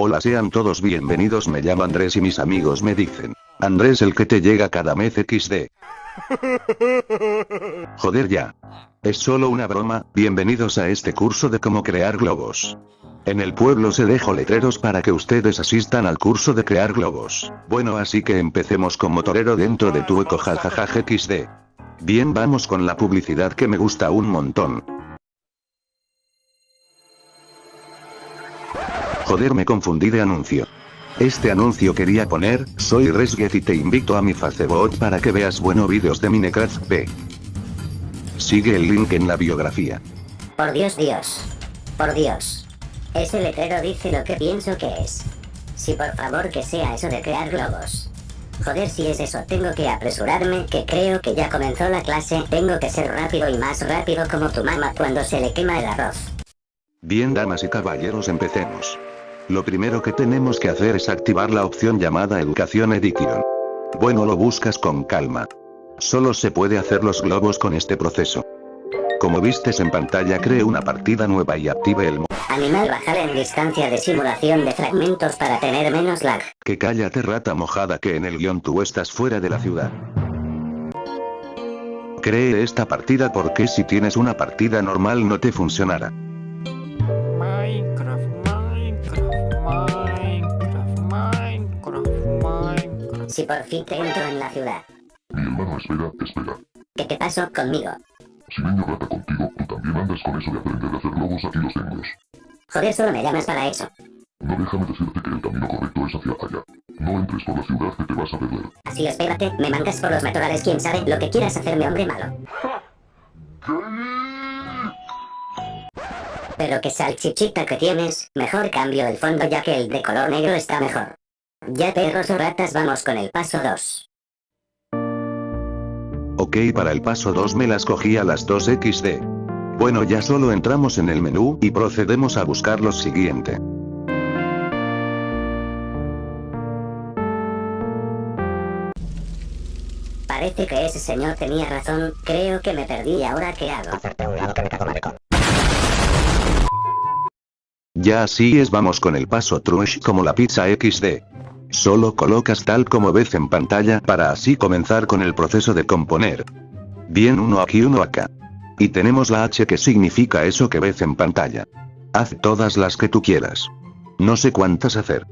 Hola sean todos bienvenidos me llamo Andrés y mis amigos me dicen. Andrés el que te llega cada mes XD. Joder ya. Es solo una broma, bienvenidos a este curso de cómo crear globos. En el pueblo se dejo letreros para que ustedes asistan al curso de crear globos. Bueno así que empecemos con motorero dentro de tu eco jajaja XD. Bien vamos con la publicidad que me gusta un montón. Joder me confundí de anuncio. Este anuncio quería poner, soy Resget y te invito a mi Facebook para que veas buenos vídeos de Minecraft P. Sigue el link en la biografía. Por Dios Dios. Por Dios. Ese letrero dice lo que pienso que es. Si por favor que sea eso de crear globos. Joder si es eso tengo que apresurarme que creo que ya comenzó la clase tengo que ser rápido y más rápido como tu mamá cuando se le quema el arroz. Bien damas y caballeros empecemos. Lo primero que tenemos que hacer es activar la opción llamada Educación Edition. Bueno lo buscas con calma. Solo se puede hacer los globos con este proceso. Como vistes en pantalla cree una partida nueva y active el Animal bajar en distancia de simulación de fragmentos para tener menos lag. Que cállate rata mojada que en el guion tú estás fuera de la ciudad. Cree esta partida porque si tienes una partida normal no te funcionará. Si por fin te entro en la ciudad. Mi hermano, espera, espera. ¿Qué te pasó conmigo? Si niño rata contigo, tú también andas con eso de aprender a hacer globos aquí los tengo. Joder, solo me llamas para eso. No déjame decirte que el camino correcto es hacia allá. No entres por la ciudad que te vas a perder. Así espérate, me mandas por los matorrales quién sabe lo que quieras hacerme hombre malo. Pero que salchichita que tienes, mejor cambio el fondo ya que el de color negro está mejor. Ya perros o ratas vamos con el paso 2. Ok para el paso 2 me las cogí a las 2 XD. Bueno ya solo entramos en el menú y procedemos a buscar lo siguiente. Parece que ese señor tenía razón, creo que me perdí y ahora qué hago. Ya así es vamos con el paso trush como la pizza XD. Solo colocas tal como ves en pantalla para así comenzar con el proceso de componer. Bien uno aquí uno acá. Y tenemos la H que significa eso que ves en pantalla. Haz todas las que tú quieras. No sé cuántas hacer.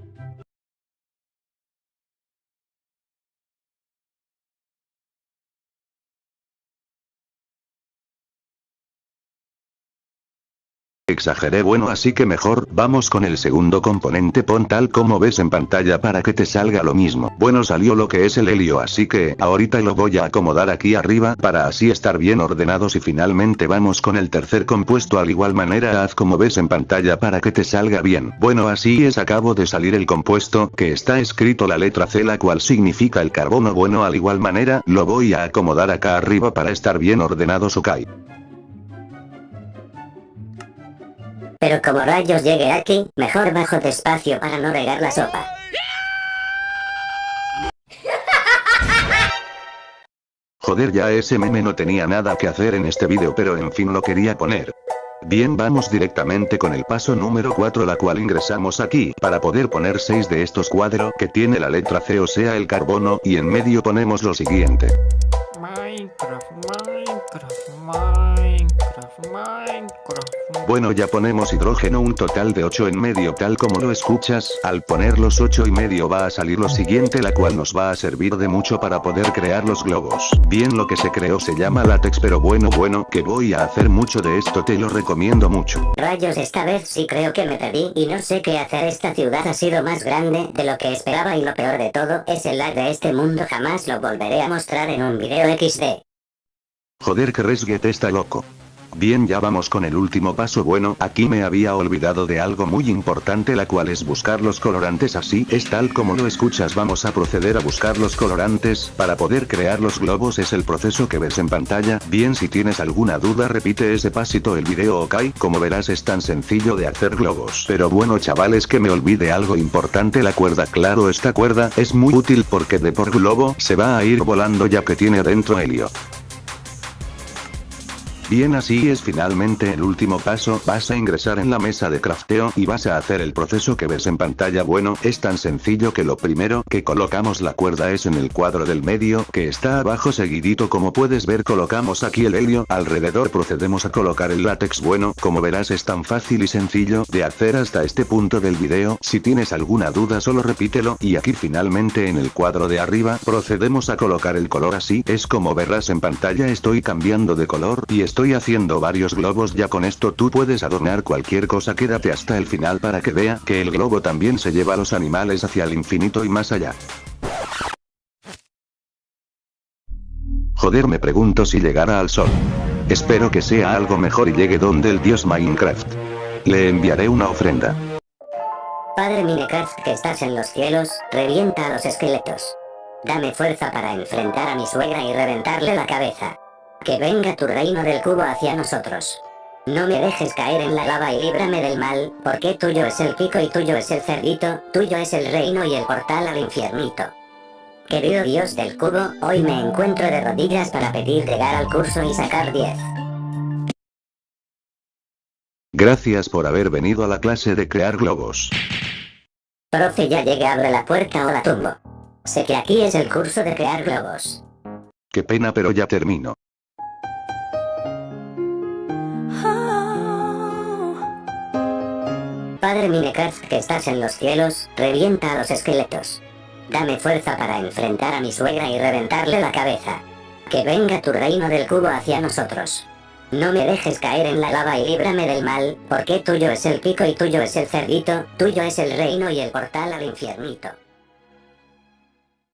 Exageré bueno así que mejor vamos con el segundo componente pon tal como ves en pantalla para que te salga lo mismo. Bueno salió lo que es el helio así que ahorita lo voy a acomodar aquí arriba para así estar bien ordenados y finalmente vamos con el tercer compuesto al igual manera haz como ves en pantalla para que te salga bien. Bueno así es acabo de salir el compuesto que está escrito la letra C la cual significa el carbono bueno al igual manera lo voy a acomodar acá arriba para estar bien ordenados ok. Pero como rayos llegue aquí, mejor bajo despacio para no regar la sopa. Joder ya ese meme no tenía nada que hacer en este vídeo pero en fin lo quería poner. Bien vamos directamente con el paso número 4 la cual ingresamos aquí para poder poner 6 de estos cuadros que tiene la letra C o sea el carbono y en medio ponemos lo siguiente. Minecraft, Minecraft, Minecraft, Minecraft. Bueno ya ponemos hidrógeno un total de 8 en medio tal como lo escuchas, al poner los 8 y medio va a salir lo siguiente la cual nos va a servir de mucho para poder crear los globos. Bien lo que se creó se llama látex pero bueno bueno que voy a hacer mucho de esto te lo recomiendo mucho. Rayos esta vez sí creo que me perdí y no sé qué hacer esta ciudad ha sido más grande de lo que esperaba y lo peor de todo es el lag de este mundo jamás lo volveré a mostrar en un video XD. Joder que Resget está loco. Bien ya vamos con el último paso. Bueno aquí me había olvidado de algo muy importante la cual es buscar los colorantes. Así es tal como lo escuchas. Vamos a proceder a buscar los colorantes. Para poder crear los globos es el proceso que ves en pantalla. Bien si tienes alguna duda repite ese pasito. El video ok. Como verás es tan sencillo de hacer globos. Pero bueno chavales que me olvide algo importante. La cuerda claro esta cuerda es muy útil porque de por globo se va a ir volando ya que tiene dentro helio Bien así es finalmente el último paso, vas a ingresar en la mesa de crafteo y vas a hacer el proceso que ves en pantalla. Bueno, es tan sencillo que lo primero que colocamos la cuerda es en el cuadro del medio que está abajo seguidito. Como puedes ver colocamos aquí el helio, alrededor procedemos a colocar el látex. Bueno, como verás es tan fácil y sencillo de hacer hasta este punto del video, si tienes alguna duda solo repítelo. Y aquí finalmente en el cuadro de arriba procedemos a colocar el color. Así es como verás en pantalla estoy cambiando de color y estoy Estoy haciendo varios globos ya con esto tú puedes adornar cualquier cosa quédate hasta el final para que vea que el globo también se lleva a los animales hacia el infinito y más allá. Joder me pregunto si llegara al sol. Espero que sea algo mejor y llegue donde el dios Minecraft. Le enviaré una ofrenda. Padre Minecraft que estás en los cielos, revienta a los esqueletos. Dame fuerza para enfrentar a mi suegra y reventarle la cabeza. Que venga tu reino del cubo hacia nosotros. No me dejes caer en la lava y líbrame del mal, porque tuyo es el pico y tuyo es el cerdito, tuyo es el reino y el portal al infiernito. Querido Dios del cubo, hoy me encuentro de rodillas para pedir llegar al curso y sacar 10. Gracias por haber venido a la clase de crear globos. Profe ya llegue abre la puerta o la tumbo. Sé que aquí es el curso de crear globos. Qué pena pero ya termino. Padre Minecraft que estás en los cielos, revienta a los esqueletos. Dame fuerza para enfrentar a mi suegra y reventarle la cabeza. Que venga tu reino del cubo hacia nosotros. No me dejes caer en la lava y líbrame del mal, porque tuyo es el pico y tuyo es el cerdito, tuyo es el reino y el portal al infiernito.